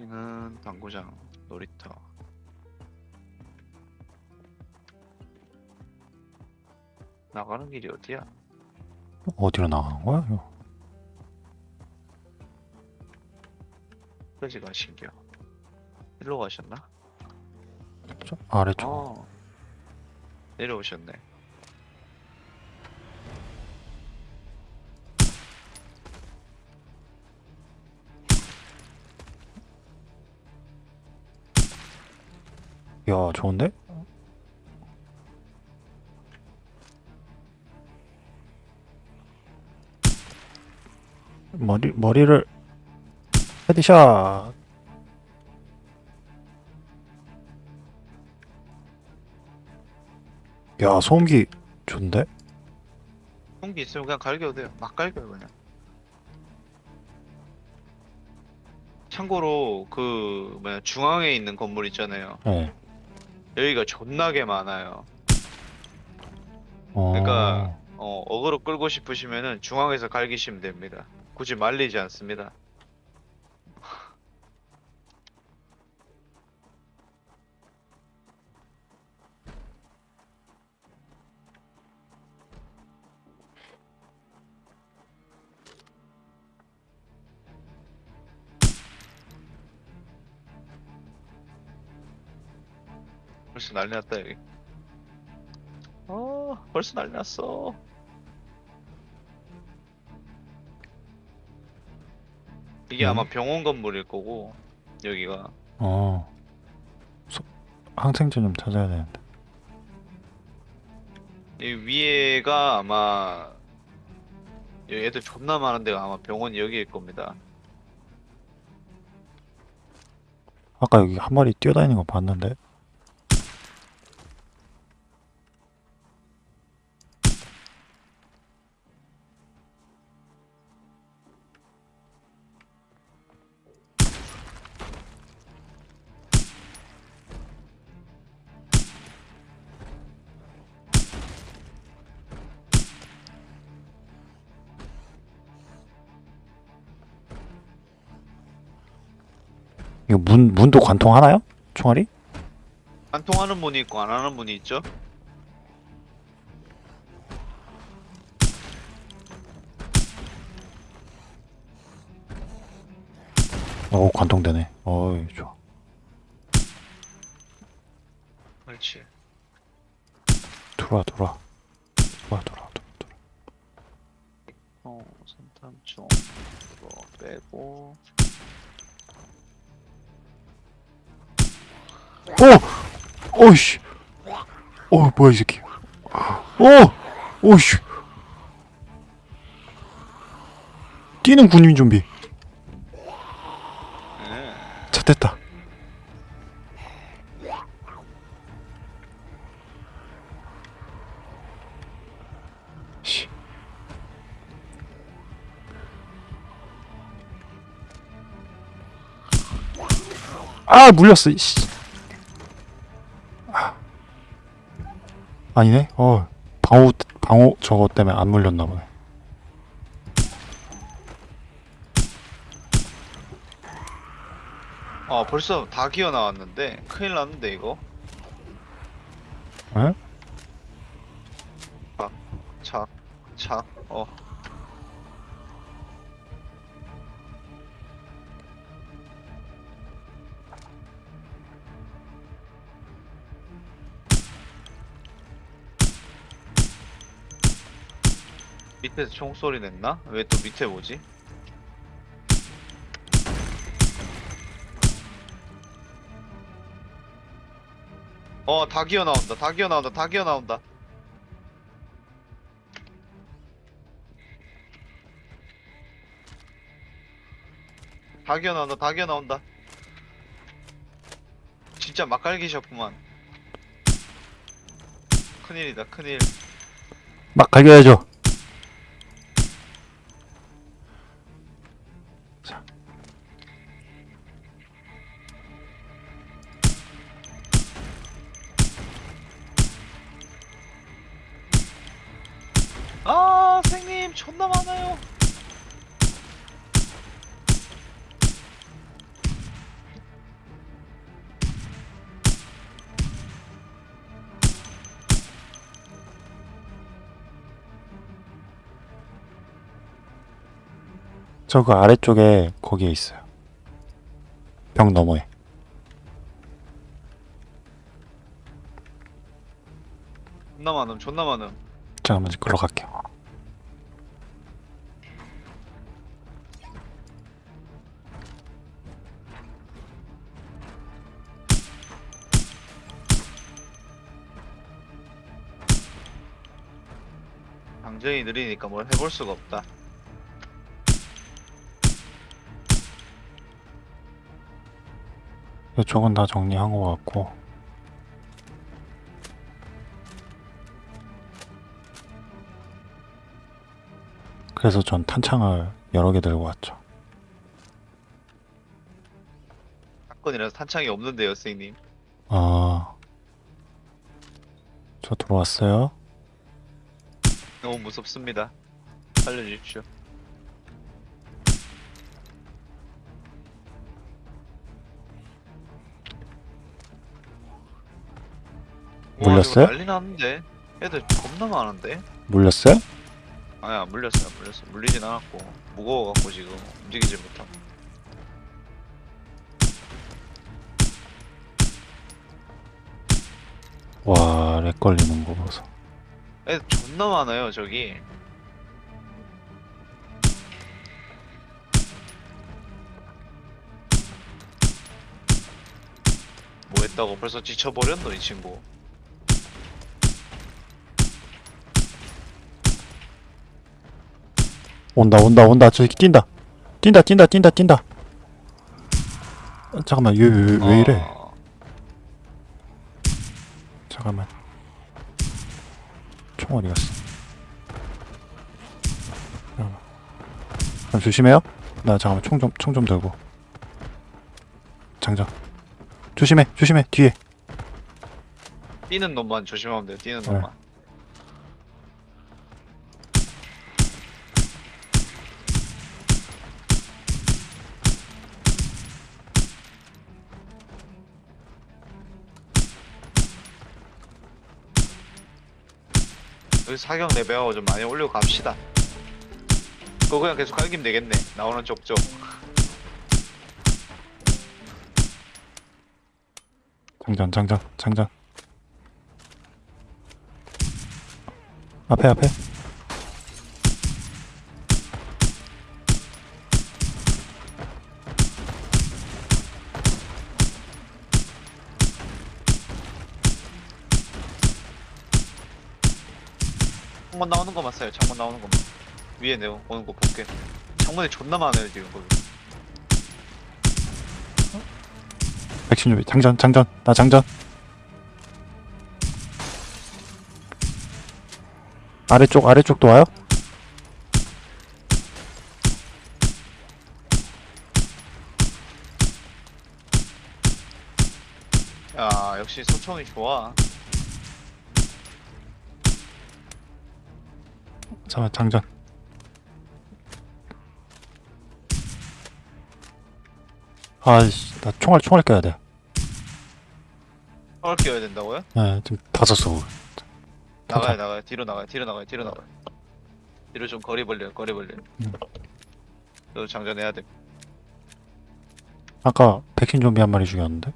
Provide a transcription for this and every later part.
여기는 당구장, 놀이터. 나가는 길이 어디야? 어디로 나가는 거야? 이거? 여기 가신겨. 일로 가셨나? 저 아래쪽. 어. 내려오셨네. 야, 좋은데? 머리 머리를 헤드샷. 야, 소음기 좋은데? 홍기 있으면 그냥 갈겨도 돼요. 막 갈겨요 그냥. 참고로 그 뭐야 중앙에 있는 건물 있잖아요. 네. 여기가 존나게 많아요. 어. 그러니까 어, 어그로 끌고 싶으시면은 중앙에서 갈기시면 됩니다. 굳이 말리지 않습니다. 난리 났다 여기. 어, 벌써 난리 났어. 이게 음. 아마 병원 건물일 거고 여기가 어. 소... 항생제 좀 찾아야 되는데. 이 위에가 아마 여기 애들 존나 많은 데가 아마 병원이 여기일 겁니다. 아까 여기 한 마리 뛰어다니는 거 봤는데. 문 문도 관통하나요? 총알이? 안 통하는 분이 있고 안 하는 분이 있죠? 어, 관통되네. 어이, 좋아. 그렇지. 들어와, 들어와. 들어와, 들어와, 들어와. 어, 선탄총 이거 빼고 오! 오이씨. 어, 뭐야, 이 새끼. 오! 오이씨. 뛰는 군인 좀비. 예. 자, 됐다. 씨. 아, 물렸어, 씨. 아니네? 어, 방호, 방호 저거 때문에 안 물렸나 보네. 아 벌써 다 기어 나왔는데 큰일 났는데 이거 에? 차, 차, 어. 밑에서 총소리 냈나? 왜 또 밑에 오지? 어, 다 기어 나온다. 다 기어 나온다. 다 기어 나온다. 다 기어 나온다. 다 기어 나온다. 진짜 막갈기셨구만. 큰일이다. 큰일. 막 갈겨야죠. 게임 존나 많아요. 저 그 아래쪽에 거기에 있어요. 병 너머에. 존나 많음 존나 많음. 잠깐만 걸러 갈게요. 방정이 느리니까 뭘 해볼 수가 없다 이쪽은 다 정리한 것 같고. 그래서 전 탄창을 여러 개 들고 왔죠. 사건이라서 탄창이 없는데요 선생님 아, 저 들어왔어요. 너무 무섭습니다. 살려주십시오. 물렸어요? 이거 난리 났는데? 애들 겁나 많은데? 물렸어요? 아니 안 물렸어요 안 물렸어 물리진 않았고. 무거워갖고 지금 움직이질 못하고. 와, 렉 걸리는 거 보소. 애들 존나 많아요 저기 뭐 했다고 벌써 지쳐버렸노 이 친구 온다, 온다, 온다. 저기 뛴다. 뛴다, 뛴다, 뛴다, 뛴다. 어, 잠깐만, 얘, 왜, 왜 이래? 어, 잠깐만. 총 어디 갔어? 잠깐만. 그럼 조심해요. 나 잠깐만 총 좀 총 좀 들고. 장전. 조심해, 조심해. 뒤에. 뛰는 놈만 조심하면 돼요 뛰는 네. 놈만 사격 레벨하고 좀 많이 올리고 갑시다 그거 그냥 계속 갈기면 되겠네 나오는 쪽쪽 장전, 장전, 장전. 앞에, 앞에. 써요 창문 나오는 것만 위에 내오 오는 거 볼게 창문에 존나 많아요 지금 거기 백신 준비. 장전, 장전. 나 장전. 아래쪽, 아래쪽도 와요? 야 역시 소총이 좋아 잠깐, 장전. 아이씨, 나 총알, 총알 껴야 돼. 총을 끼워야 된다고요? 네, 지금 다섯 소. 나가요 나가요 뒤로 나가요 뒤로 나가요 뒤로 나가요 뒤로 좀 거리 벌려요 거리 벌려요 음. 너 장전해야 돼 아까 백신 좀비 한 마리 죽였는데?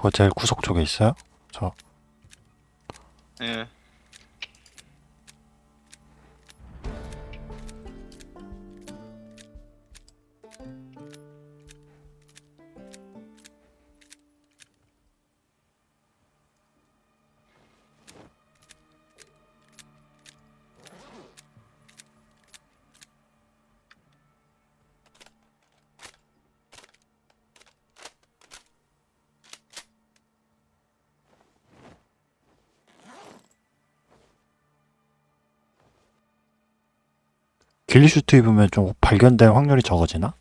저거 제일 구석 쪽에 있어요? 저 예. ghillie suit 입으면 좀 발견될 확률이 적어지나?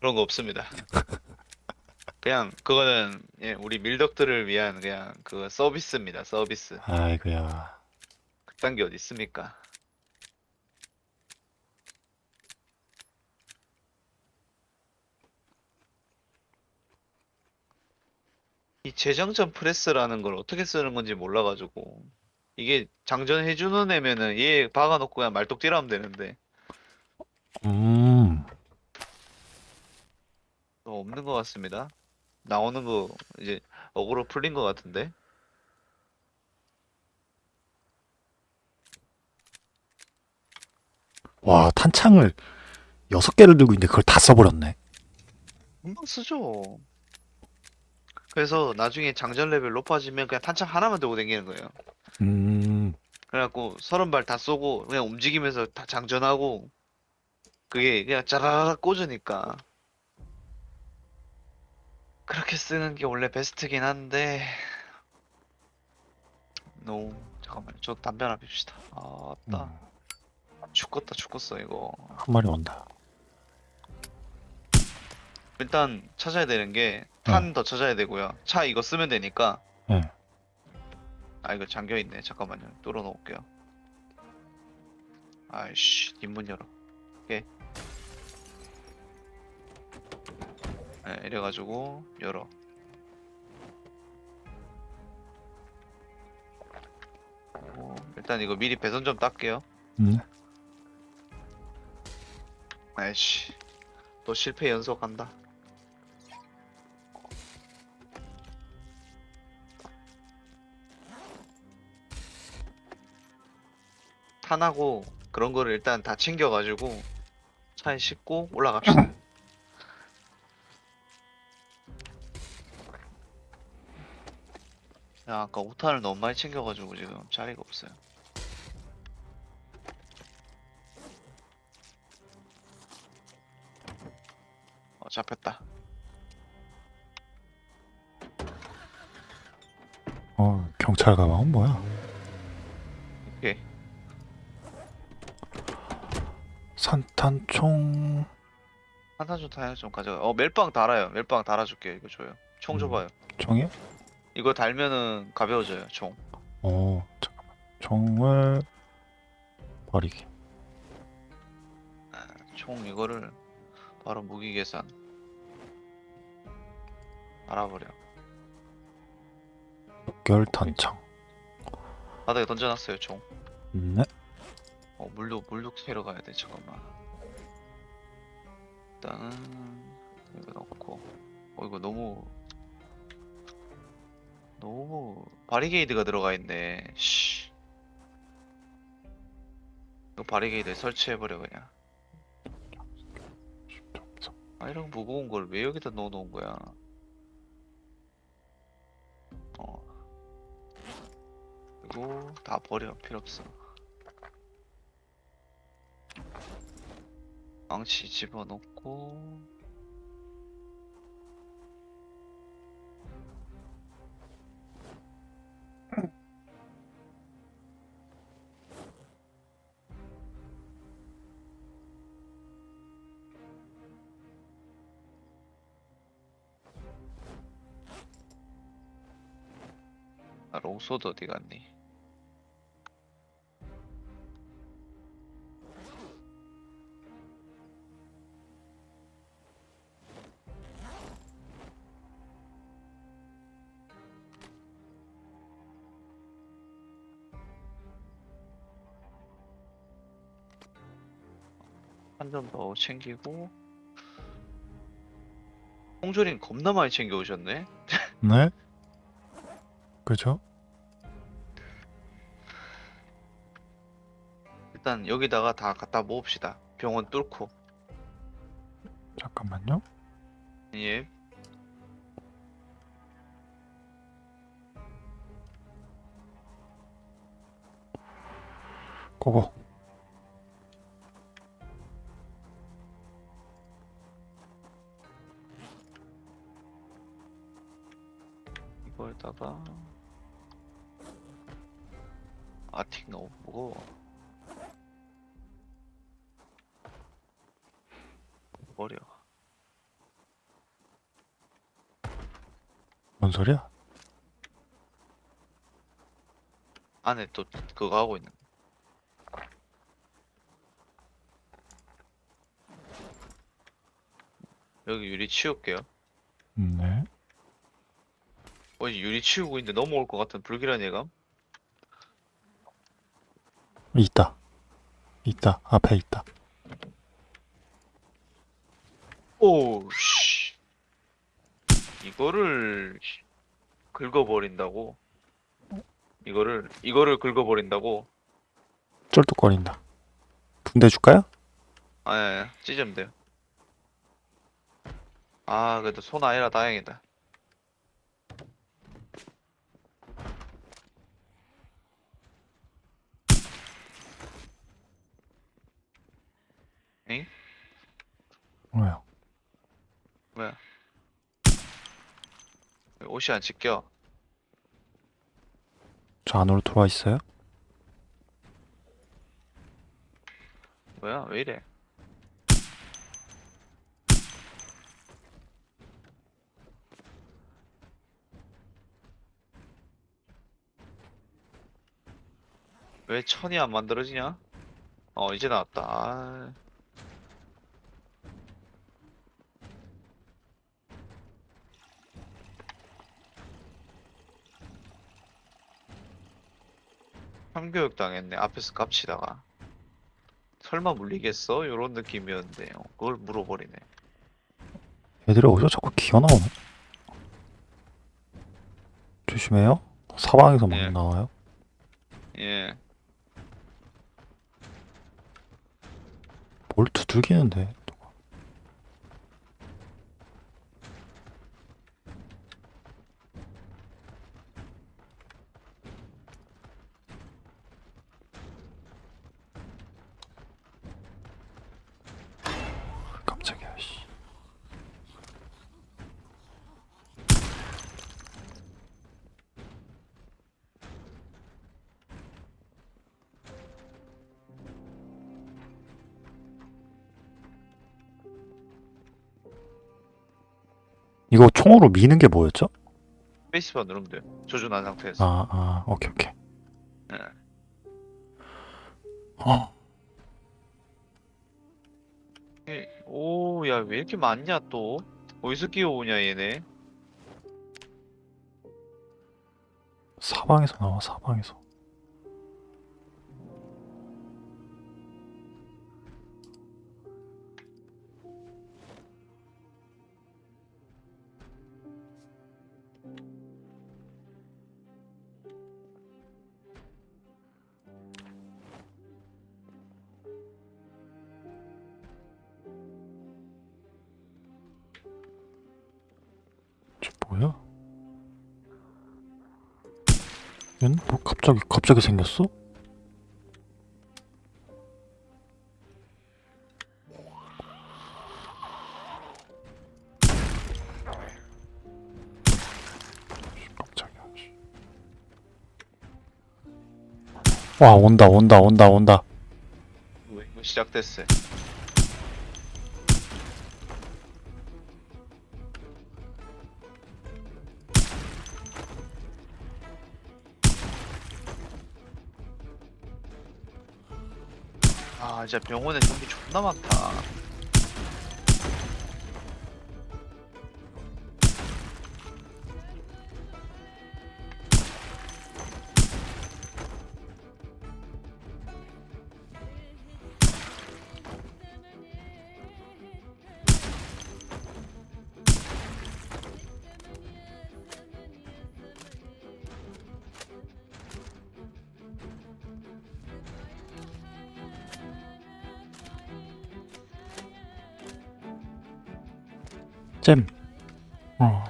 그런 거 없습니다. 그냥 그거는 예, 우리 밀덕들을 위한 그냥 그 서비스입니다. 서비스. 아이고야. 그딴 게 어디 있습니까? 이 재장전 프레스라는 걸 어떻게 쓰는 건지 몰라가지고 이게 장전해주는 애면은 얘 박아놓고 그냥 말뚝 뛰라면 되는데 음. 또 없는 것 같습니다. 나오는 거 이제 어그로 풀린 것 같은데 와, 탄창을 여섯 개를 들고 있는데 그걸 다 써버렸네. 금방 쓰죠. 그래서 나중에 장전 레벨 높아지면 그냥 탄창 하나만 들고 다니는 거예요. 음. 그래갖고 서른 발 다 쏘고 그냥 움직이면서 다 장전하고 그게 그냥 짜라락 꽂으니까. 그렇게 쓰는 게 원래 베스트긴 한데. 너무 잠깐만 저 담배 하나 핍시다. 아따 음. 죽겠다 죽겠어 이거. 한 마리 온다. 일단 찾아야 되는 게 탄 더 찾아야 되고요. 차 이거 쓰면 되니까. 네. 아 이거 잠겨있네. 잠깐만요. 뚫어 놓을게요. 아이씨 뒷문 열어. 오케이 네, 이래가지고 열어. 어, 일단 이거 미리 배선 좀 닦게요. 음. 아이씨 또 실패 연속한다. 탄하고 그런 거를 일단 다 챙겨가지고 차에 싣고 올라갑시다 야 아까 오탄을 너무 많이 챙겨가지고 지금 자리가 없어요 어 잡혔다 어, 경찰 가방은 뭐야? 오케이 산탄총. 한탄 타야 좀 가져가. 어 멜빵 달아요. 멜빵 달아줄게요. 이거 줘요. 총 음. 줘봐요. 총이요? 이거 달면은 가벼워져요. 총. 어, 잠깐만. 총을 버리기. 아, 총 이거를 바로 무기 계산. 알아버려. 결탄창. 바닥에 던져놨어요. 총. 네. 어 물도 물도 캐러 가야 돼. 잠깐만. 일단은 이거 넣고. 어 이거 너무 너무 바리게이드가 들어가 있네. 씨. 이거 바리게이드 설치해버려 그냥. 아 이런 무거운 걸 왜 여기다 넣어놓은 거야? 어. 그리고 다 버려 필요 없어. 망치 집어넣고 롱소드 어디 갔니? 한점더 챙기고 홍조림 겁나 많이 챙겨 오셨네. 네. 그죠? 일단 여기다가 다 갖다 모읍시다. 병원 뚫고. 잠깐만요. 예. 고고. 소리야? 안에 또 그거 하고 있는. 여기 유리 치울게요. 네. 어, 유리 치우고 있는데 넘어올 것 같은 불길한 예감? 있다. 있다. 앞에 있다. 오, 씨. 이거를 긁어버린다고? 이거를, 이거를 긁어버린다고? 쫄뚝거린다. 붕대 줄까요? 아, 예, 예. 찢으면 돼요. 아, 그래도 손 아니라 다행이다. 엥? 뭐야? 왜 옷이 안 찢겨? 저 안으로 들어와 있어요? 뭐야? 왜 이래? 왜 천이 안 만들어지냐? 어, 이제 나왔다. 아, 참교육 당했네. 앞에서 깝치다가. 설마 물리겠어? 요런 느낌이었는데, 요 그걸 물어버리네. 애들이 어디서 자꾸 기어 나오네? 조심해요. 사방에서 막 예. 나와요. 예. 뭘 두들기는데? 이거 총으로 미는 게 뭐였죠? 페이스바 누르면 돼요. 조준한 상태에서. 아, 아, 오케이, 오케이. 예. 어, 예. 오, 야, 왜 이렇게 많냐, 또? 어디서 끼어오냐, 얘네? 사방에서 나와, 사방에서. 갑자기 갑자기 생겼어? 깜짝이야. 씨. 와 온다 온다 온다 온다. 왜, 이거 시작됐어. 진짜 병원에 좀비 존나 많다. 잼. 어.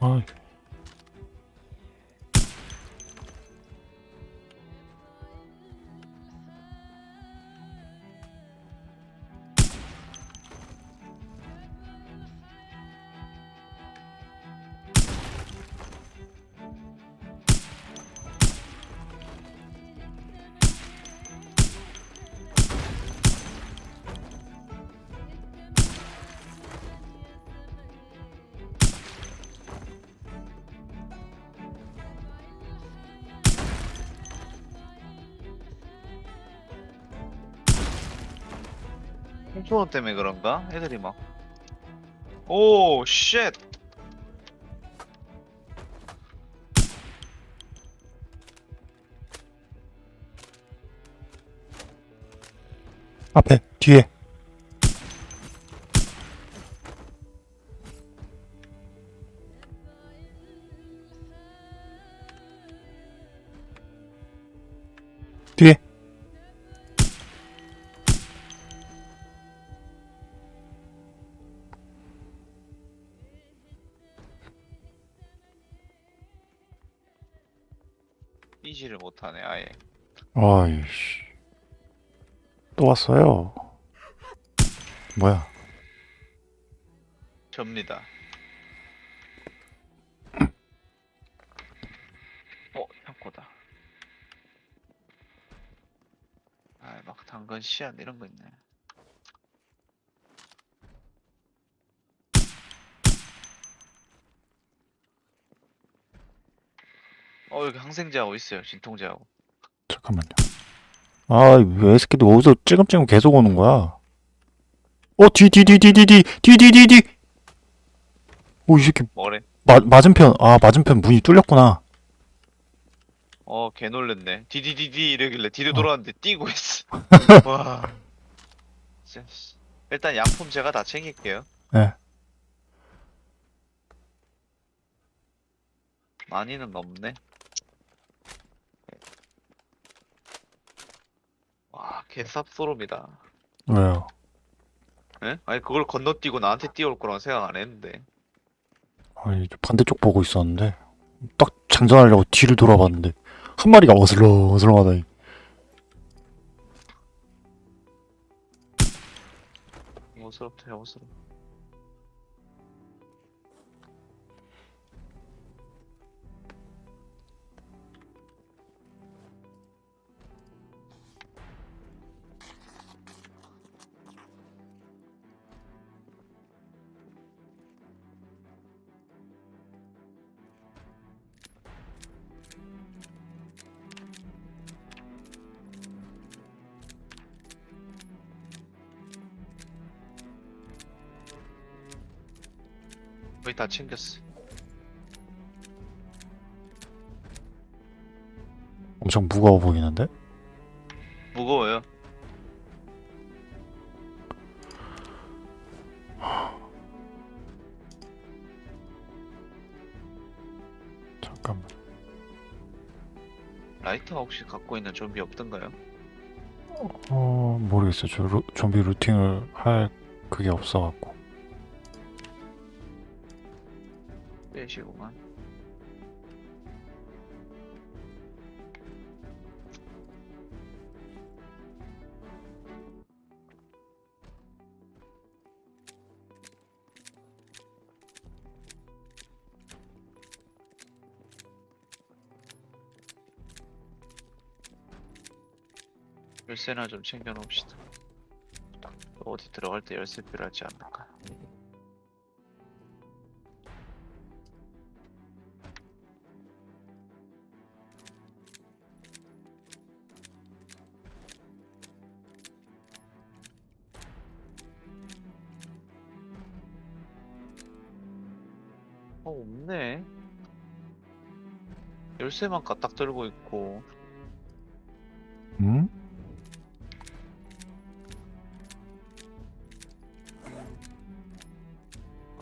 아. 포켓몬 때문에 그런가? 애들이 막. 오, 쉣! 앞에, 뒤에. 왔어요. 뭐야? 접니다. 어 창고다. 아막 당근 씨앗 이런 거 있네. 어 여기 항생제하고 있어요. 진통제하고. 잠깐만요 아왜 새끼들 어디서 찔끔찔끔 계속 오는 거야 어 뒤 뒤 뒤 뒤 뒤 뒤 뒤 뒤 뒤 뒤 오 이 새끼 뭐래 마, 맞은편 아 맞은편 문이 뚫렸구나 어, 개 놀랬네. 디디디디 이러길래 뒤로 어. 돌아왔는데 뛰고 있어. 와. 진짜, 씨. 일단 약품 제가 다 챙길게요. 네. 많이는 없네. 와, 개쌉소름이다. 왜요 예? 아니, 그걸 건너뛰고 나한테 뛰어올 거라고 생각 안 했는데. 아니 저 반대쪽 보고 있었는데 딱 장전하려고 뒤를 돌아봤는데 한 마리가 어슬렁 어슬렁하다니 어스럽다, 어스럽. 거의 다 챙겼어. 엄청 무거워 보이는데 무거워요. 잠깐만 라이터 혹시 갖고 있는 좀비 없던가요? 어 모르겠어요 저 루, 좀비 루팅을 할 그게 없어갖고 시고만. 열쇠나 좀 챙겨 놓읍시다. 어디 들어갈 때 열쇠 필요하지 않을까? 열쇠만 까딱 들고 있고. 음?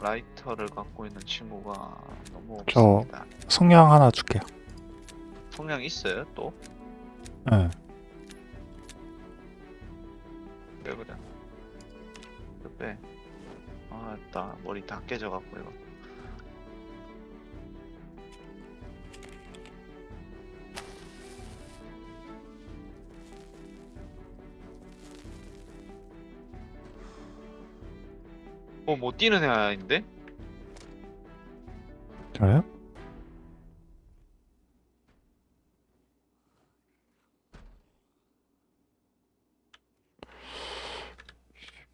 라이터를 갖고 있는 친구가 너무 저- 없습니다. 성냥 하나 줄게요 성냥 있어요? 또? 예 왜 그래? 이거 빼. 아, 나 머리 다 깨져갖고 이거. 어, 뭐 뛰는 애 아닌데? 저요?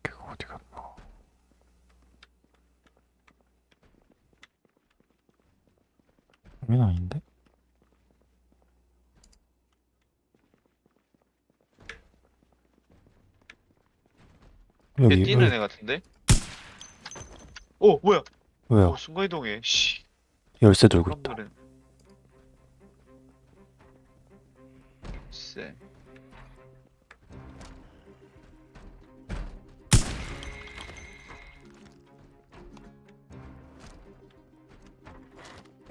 걔가 어디 갔나? 여긴 아닌데? 걔 여기 뛰는 여기 애 같은데? 어 뭐야? 왜요? 오, 순간이동해. 씨. 열쇠 들고 있다. 깜놀은.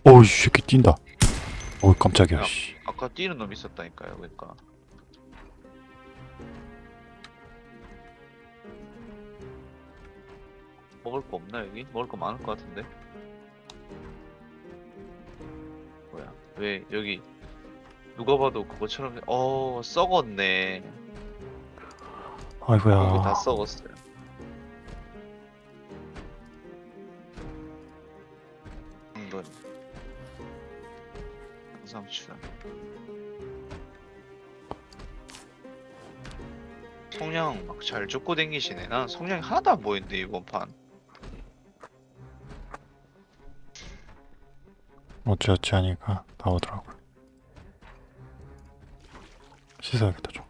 어우, 새끼 뛴다. 어우, 깜짝이야, 야. 씨. 아까 뛰는 놈 있었다니까요. 그러니까. 먹을 거 없나 여기? 먹을 거 많을 것 같은데? 뭐야? 왜 여기 누가 봐도 그거처럼 어 썩었네. 아이고야. 이거 다 썩었어요. 당근 상추 성냥 막 잘 쫓고 댕기시네. 난 성냥이 하나도 안 보이는데 이번 판 어찌어찌 하니까 나오더라고 씻어야겠다 좀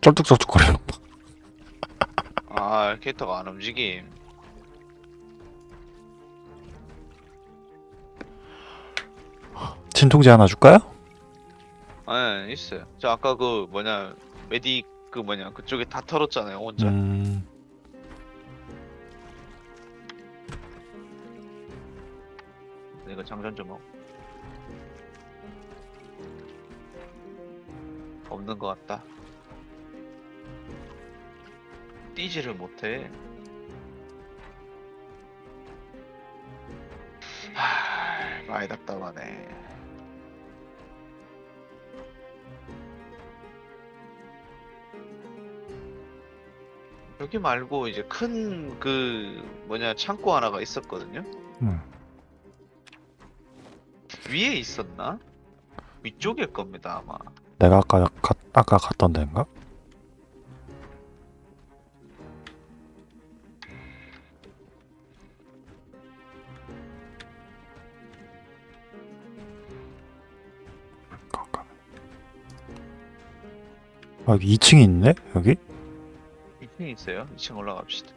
쩔뚝쩔뚝거리는. 아 캐릭터가 안 움직임 진통제 하나 줄까요? 아 있어요 저 아까 그 뭐냐 메디 그 뭐냐 그쪽에 다 털었잖아요 혼자. 음... 이거 장전 좀 하고 없는 것 같다. 뛰지를 못해. 하... 많이 답답하네 여기 말고 이제 큰 그 뭐냐 창고 하나가 있었거든요 음. 위에 있었나? 위쪽일 겁니다 아마 내가 아까 가, 아까 갔던 데인가? 아 여기 2층이 있네 여기? 2층 있어요? 2층 올라갑시다.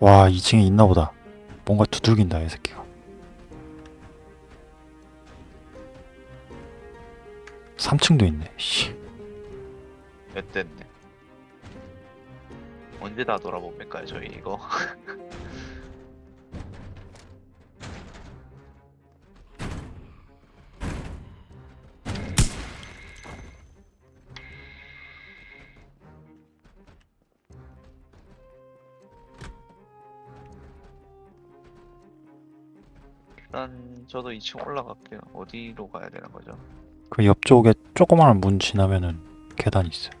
와 2층에 있나 보다. 뭔가 두들긴다 이 새끼가. 3층도 있네 씨. 몇 대인데? 언제 다 돌아봅니까 저희 이거 저도 2층 올라갈게요 어디로 가야 되는 거죠? 그 옆쪽에 조그마한 문 지나면은 계단 있어요.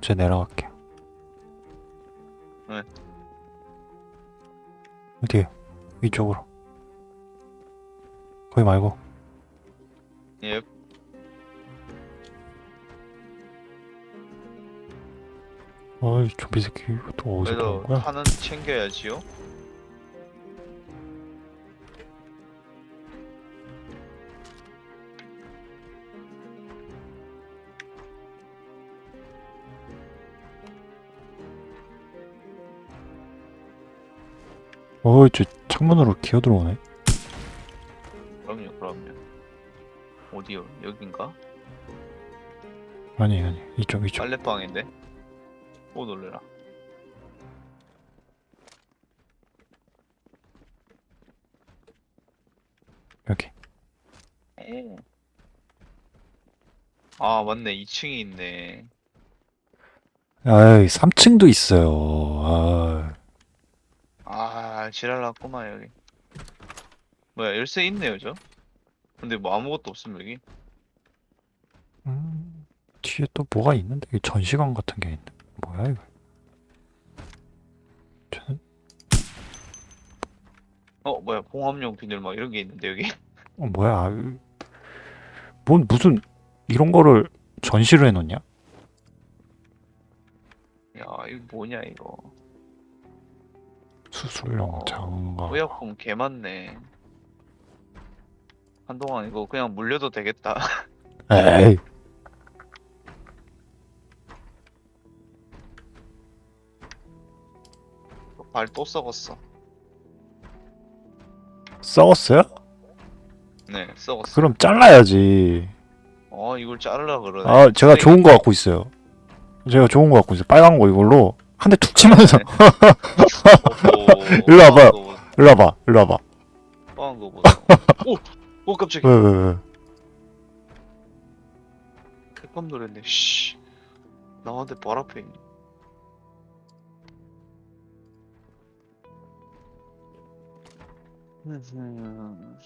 제 내려갈게요. 네. 어디에요? 이쪽으로. 거기 말고. 예 어이 좀비 새끼 또 어디서 그래도? 탄은 챙겨야지요 어이 저 창문으로 기어 들어오네. 그럼요 그럼요 어디요 여긴가? 아니 아니 이쪽 이쪽. 빨래방인데? 오 놀래라 여기. 아 맞네 2층이 있네 아이 3층도 있어요. 아아 지랄났구만 여기 뭐야 열쇠 있네요 저 근데 뭐 아무것도 없음 여기 음, 뒤에 또 뭐가 있는데? 이 전시관 같은 게 있네. 뭐야 이거? 쟤는 어 뭐야 봉합용 비늘 막 이런 게 있는데 여기 어 뭐야? 아유, 뭔 무슨 이런 거를 전시를 해놓냐? 야 이거 뭐냐 이거 수술용 어, 장갑. 의약품 개 많네 한동안 이거 그냥 물려도 되겠다 에이. 발 또 썩었어 썩었어요? 썩었어. 그럼 잘라야지. 어 이걸 자르려 그러네. 아, 제가. 좋은 거 갖고 있어요. 제가 좋은 거 갖고 있어요. 빨간 거 이걸로 한 대 툭 치면서 네. 어허, 일로 와봐요. 뻔한 거 일로 와봐, 일로 와봐. 보다, 뻔한 거 보다. 오, 오 깜짝이야. 왜, 왜, 왜? 개깜 놀랐네. 씨, 나한테 발 앞에 있네. 음,